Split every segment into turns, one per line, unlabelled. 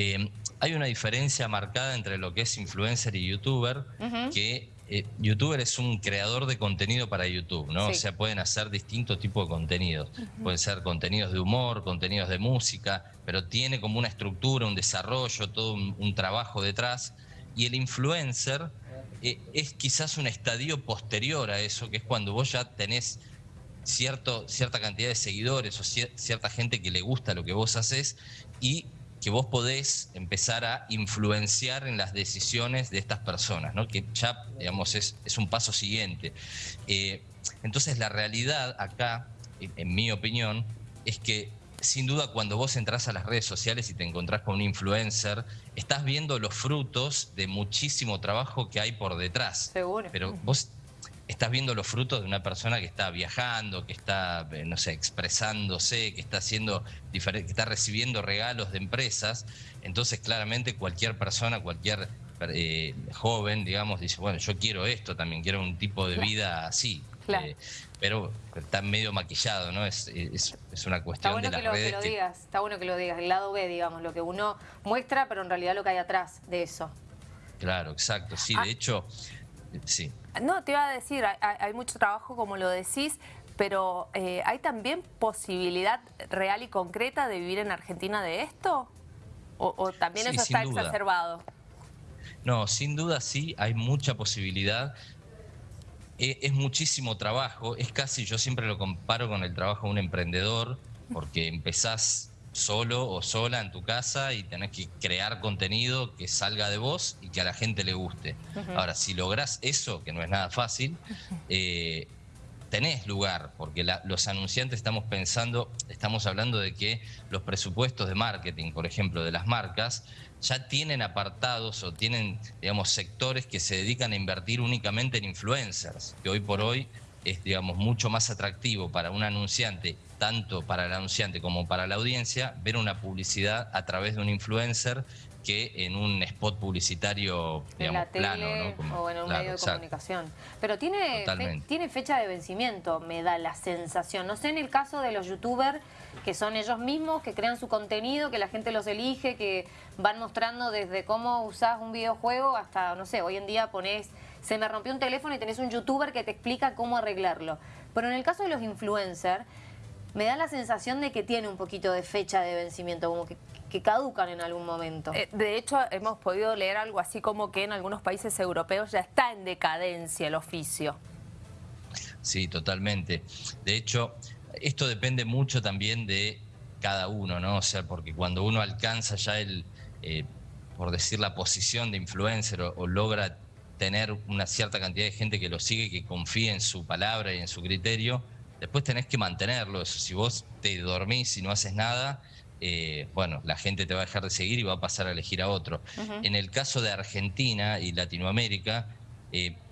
Eh, hay una diferencia marcada entre lo que es influencer y youtuber, que eh, youtuber es un creador de contenido para YouTube, ¿no? O sea, pueden hacer distintos tipos de contenidos. Pueden ser contenidos de humor, contenidos de música, pero tiene como una estructura, un desarrollo, todo un, trabajo detrás. Y el influencer eh, es quizás un estadio posterior a eso, que es cuando vos ya tenés cierto, cierta cantidad de seguidores o cierta gente que le gusta lo que vos haces y que vos podés empezar a influenciar en las decisiones de estas personas, ¿no? que ya, digamos, es, un paso siguiente. Eh, entonces, la realidad acá, en, mi opinión, es que sin duda cuando vos entras a las redes sociales y te encontrás con un influencer, estás viendo los frutos de muchísimo trabajo que hay por detrás.
Seguro.
Pero vos estás viendo los frutos de una persona que está viajando, que está, eh, no sé, expresándose, que está haciendo que está recibiendo regalos de empresas. Entonces, claramente cualquier persona, cualquier eh, joven, digamos, dice, bueno, yo quiero esto también, quiero un tipo de vida así. Eh, pero está medio maquillado, ¿no? Es, es, una cuestión
bueno
de
que lo, que lo digas, está bueno que lo digas, el lado B, digamos, lo que uno muestra, pero en realidad lo que hay atrás de eso.
Claro, exacto, sí, de ah. hecho, sí.
No, te iba a decir, hay, mucho trabajo como lo decís, pero eh, ¿hay también posibilidad real y concreta de vivir en Argentina de esto? ¿O, también eso está exacerbado?
No, sin duda sí, hay mucha posibilidad. E, es muchísimo trabajo, es casi, yo siempre lo comparo con el trabajo de un emprendedor, porque empezás solo o sola en tu casa y tenés que crear contenido que salga de vos y que a la gente le guste. Ahora, si lográs eso, que no es nada fácil, eh, tenés lugar, porque los anunciantes estamos pensando, estamos hablando de que los presupuestos de marketing, por ejemplo, de las marcas, ya tienen apartados o tienen, digamos, sectores que se dedican a invertir únicamente en influencers, que hoy por hoy es, digamos, mucho más atractivo para un anunciante, tanto para el anunciante como para la audiencia, ver una publicidad a través de un influencer que en un spot publicitario, digamos, plano,
¿no? o en un medio de comunicación. Pero tiene, tiene fecha de vencimiento, me da la sensación. No sé en el caso de los youtubers, que son ellos mismos, que crean su contenido, que la gente los elige, que van mostrando desde cómo usás un videojuego hasta, no sé, hoy en día ponés se me rompió un teléfono y tenés un youtuber que te explica cómo arreglarlo. Pero en el caso de los influencers, me da la sensación de que tiene un poquito de fecha de vencimiento, como que, caducan en algún momento.
Eh, de hecho, hemos podido leer algo así como que en algunos países europeos ya está en decadencia el oficio.
Sí, totalmente. De hecho, esto depende mucho también de cada uno, ¿no? O sea, porque cuando uno alcanza ya el, eh, por decir, la posición de influencer o logra tener una cierta cantidad de gente que lo sigue, que confíe en su palabra y en su criterio, después tenés que mantenerlo. Si vos te dormís y no haces nada, eh, bueno, la gente te va a dejar de seguir y va a pasar a elegir a otro. En el caso de Argentina y Latinoamérica, eh,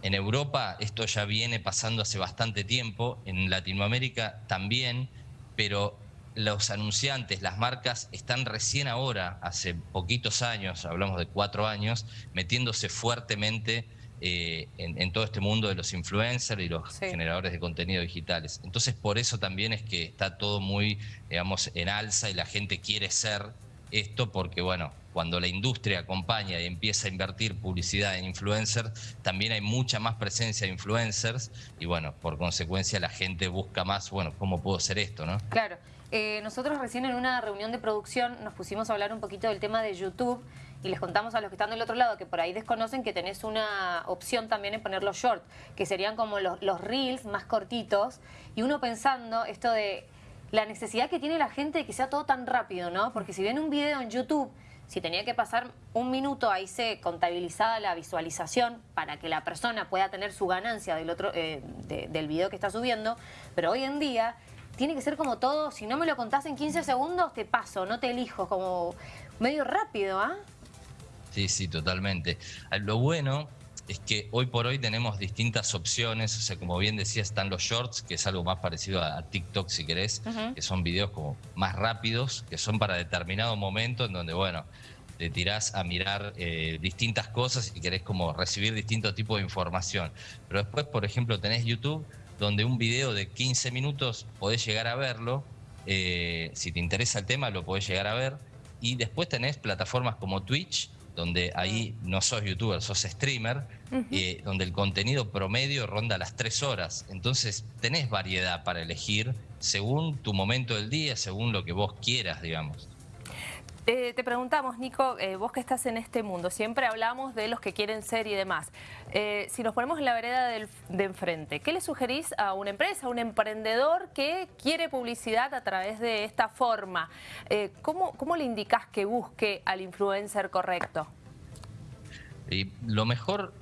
en Europa esto ya viene pasando hace bastante tiempo, en Latinoamérica también, pero los anunciantes, las marcas, están recién ahora, hace poquitos años, hablamos de cuatro años, metiéndose fuertemente eh, en, todo este mundo de los influencers y los generadores de contenido digitales. Entonces, por eso también es que está todo muy, digamos, en alza y la gente quiere ser esto porque, bueno, cuando la industria acompaña y empieza a invertir publicidad en influencers, también hay mucha más presencia de influencers y, bueno, por consecuencia la gente busca más, bueno, ¿cómo puedo hacer esto, no?
Claro. Eh, nosotros recién en una reunión de producción nos pusimos a hablar un poquito del tema de YouTube y les contamos a los que están del otro lado que por ahí desconocen que tenés una opción también en poner los shorts, que serían como los, los reels más cortitos y uno pensando esto de la necesidad que tiene la gente de que sea todo tan rápido, ¿no? Porque si ven un video en YouTube, si tenía que pasar un minuto, ahí se contabilizaba la visualización para que la persona pueda tener su ganancia del, otro, eh, del video que está subiendo, pero hoy en día tiene que ser como todo, si no me lo contás en 15 segundos, te paso, no te elijo, como medio rápido, ¿ah?
Sí, sí, totalmente. Ah, lo bueno es que hoy por hoy tenemos distintas opciones, o sea, como bien decía, están los shorts, que es algo más parecido a, TikTok si querés, que son videos como más rápidos, que son para determinado momento en donde, bueno, te tirás a mirar eh, distintas cosas y querés como recibir distintos tipos de información. Pero después, por ejemplo, tenés YouTube, donde un video de 15 minutos podés llegar a verlo, eh, si te interesa el tema lo podés llegar a ver, Y después tenés plataformas como Twitch, donde ahí no sos youtuber, sos streamer, eh, donde el contenido promedio ronda las tres horas. Entonces tenés variedad para elegir según tu momento del día, según lo que vos quieras, digamos.
Eh, te preguntamos, Nico, eh, vos que estás en este mundo, siempre hablamos de los que quieren ser y demás. Eh, si nos ponemos en la vereda de enfrente, ¿qué le sugerís a una empresa, a un emprendedor que quiere publicidad a través de esta forma? ¿cómo, ¿Cómo le indicás que busque al influencer correcto?
Y lo mejor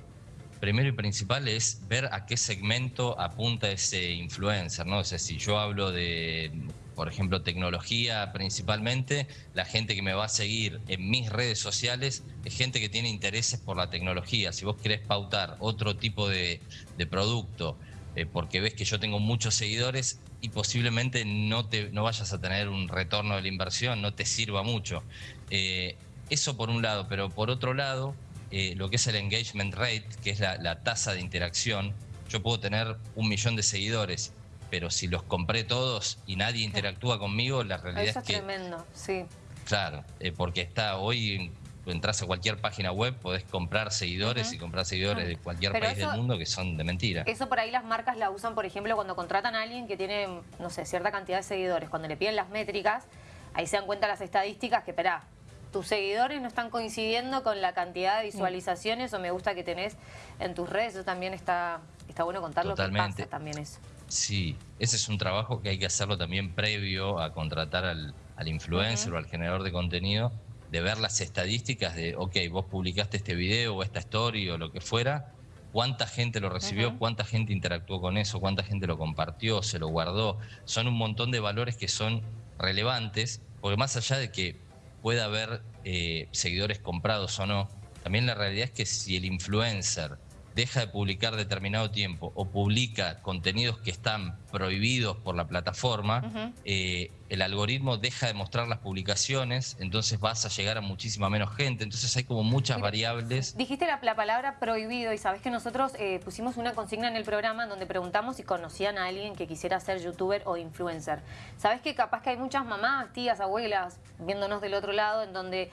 primero y principal es ver a qué segmento apunta ese influencer, ¿no? O sea, si yo hablo de por ejemplo, tecnología principalmente, la gente que me va a seguir en mis redes sociales es gente que tiene intereses por la tecnología. Si vos querés pautar otro tipo de, producto, eh, porque ves que yo tengo muchos seguidores y posiblemente no, te, no vayas a tener un retorno de la inversión, no te sirva mucho. Eh, eso por un lado, pero por otro lado, eh, lo que es el engagement rate, que es la, la tasa de interacción, yo puedo tener un millón de seguidores pero si los compré todos y nadie interactúa conmigo, la realidad
Eso
es que...
tremendo, sí.
Claro, eh, porque está hoy, entras a cualquier página web, podés comprar seguidores y comprar seguidores de cualquier país del mundo que son de mentira.
Eso por ahí las marcas la usan, por ejemplo, cuando contratan a alguien que tiene, no sé, cierta cantidad de seguidores. Cuando le piden las métricas, ahí se dan cuenta las estadísticas que, espera, tus seguidores no están coincidiendo con la cantidad de visualizaciones o me gusta que tenés en tus redes. Eso también está, está bueno contarlo
Totalmente.
que pasa también eso.
Sí, ese es un trabajo que hay que hacerlo también previo a contratar al, influencer o al generador de contenido, de ver las estadísticas de, ok, vos publicaste este video o esta story o lo que fuera, cuánta gente lo recibió, cuánta gente interactuó con eso, cuánta gente lo compartió, se lo guardó. Son un montón de valores que son relevantes, porque más allá de que pueda haber eh, seguidores comprados o no, también la realidad es que si el influencer deja de publicar determinado tiempo o publica contenidos que están prohibidos por la plataforma, eh, el algoritmo deja de mostrar las publicaciones, entonces vas a llegar a muchísima menos gente, entonces hay como muchas variables.
Dijiste la, palabra prohibido y sabes que nosotros eh, pusimos una consigna en el programa donde preguntamos si conocían a alguien que quisiera ser youtuber o influencer. Sabes que capaz que hay muchas mamás, tías, abuelas viéndonos del otro lado en donde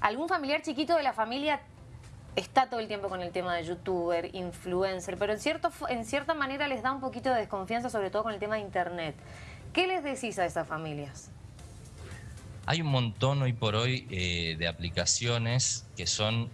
algún familiar chiquito de la familia está todo el tiempo con el tema de youtuber, influencer, pero en, cierto, en cierta manera les da un poquito de desconfianza, sobre todo con el tema de internet. ¿Qué les decís a esas familias?
Hay un montón hoy por hoy eh, de aplicaciones que son,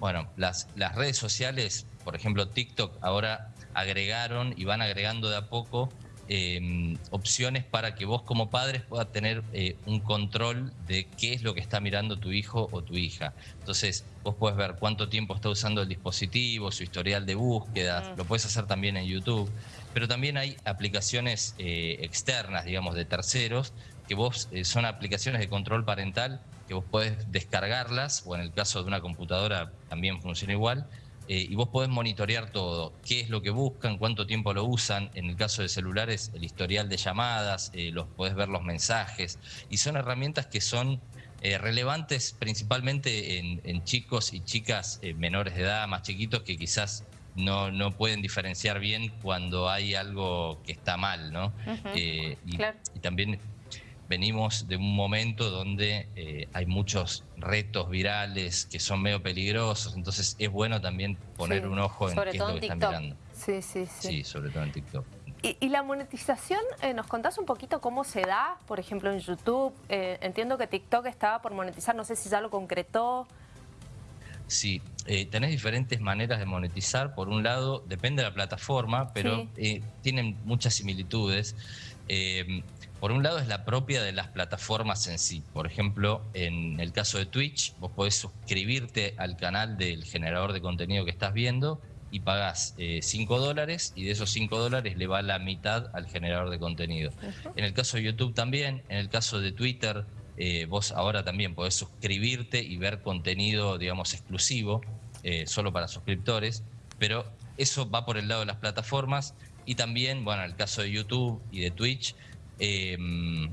bueno, las, las redes sociales, por ejemplo TikTok, ahora agregaron y van agregando de a poco Em, opciones para que vos como padres puedas tener eh, un control de qué es lo que está mirando tu hijo o tu hija. Entonces, vos puedes ver cuánto tiempo está usando el dispositivo, su historial de búsqueda, lo puedes hacer también en YouTube, pero también hay aplicaciones eh, externas, digamos, de terceros, que vos eh, son aplicaciones de control parental que vos podés descargarlas, o en el caso de una computadora también funciona igual, eh, y vos podés monitorear todo, qué es lo que buscan, cuánto tiempo lo usan, en el caso de celulares el historial de llamadas, eh, los podés ver los mensajes, y son herramientas que son eh, relevantes principalmente en, chicos y chicas menores de edad, más chiquitos, que quizás no, no pueden diferenciar bien cuando hay algo que está mal, ¿no? y, y también venimos de un momento donde eh, hay muchos retos virales que son medio peligrosos, entonces es bueno también poner un ojo en qué es lo que están mirando.
Sí, sí, sí.
Sí, sobre todo en TikTok.
¿Y, la monetización, eh, nos contás un poquito cómo se da, por ejemplo, en YouTube? Eh, entiendo que TikTok estaba por monetizar, no sé si ya lo concretó.
Sí, tenés diferentes maneras de monetizar. Por un lado, depende de la plataforma, pero tienen muchas similitudes. Por un lado es la propia de las plataformas en sí. Por ejemplo, en el caso de Twitch, vos podés suscribirte al canal del generador de contenido que estás viendo y pagás 5 eh, dólares y de esos 5 dólares le va la mitad al generador de contenido. En el caso de YouTube también, en el caso de Twitter, eh, vos ahora también podés suscribirte y ver contenido, digamos, exclusivo, eh, solo para suscriptores, pero eso va por el lado de las plataformas y también, bueno, en el caso de YouTube y de Twitch, Em,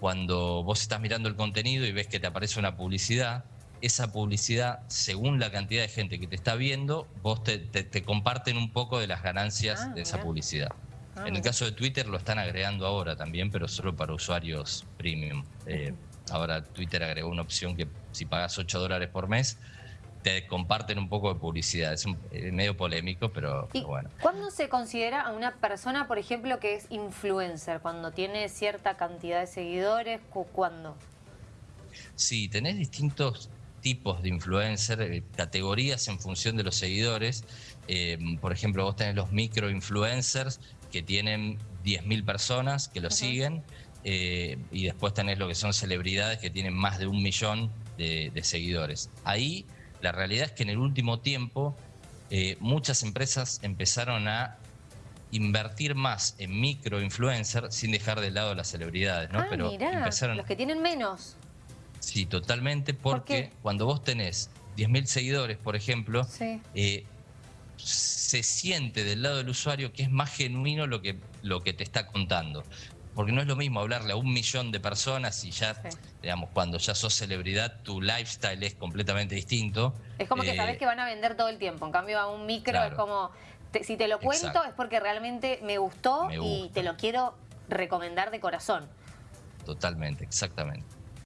cuando vos estás mirando el contenido y ves que te aparece una publicidad, esa publicidad, según la cantidad de gente que te está viendo, vos te, comparten un poco de las ganancias ah, de esa publicidad. Ah, en el caso de Twitter lo están agregando ahora también, pero solo para usuarios premium. Eh, ahora Twitter agregó una opción que si pagas 8 dólares por mes, te comparten un poco de publicidad. Es eh, medio polémico, pero, bueno.
¿Cuándo se considera a una persona, por ejemplo, que es influencer? ¿Cuando tiene cierta cantidad de seguidores? ¿Cuándo?
Sí, tenés distintos tipos de influencer, eh, categorías en función de los seguidores. Eh, por ejemplo, vos tenés los micro-influencers que tienen 10.000 personas que lo siguen. y después tenés lo que son celebridades que tienen más de un millón de, de seguidores. Ahí la realidad es que en el último tiempo eh, muchas empresas empezaron a invertir más en microinfluencers sin dejar de lado las celebridades, ¿no?
Ah, Pero empezaron... los que tienen menos.
Sí, totalmente, porque cuando vos tenés 10.000 seguidores, por ejemplo, eh, se siente del lado del usuario que es más genuino lo que, lo que te está contando porque no es lo mismo hablarle a un millón de personas y ya, digamos, cuando ya sos celebridad, tu lifestyle es completamente distinto.
Es como que sabes eh, que van a vender todo el tiempo, en cambio a un micro es como, si te lo cuento es porque realmente me gustó y te lo quiero recomendar de corazón.
Totalmente, exactamente.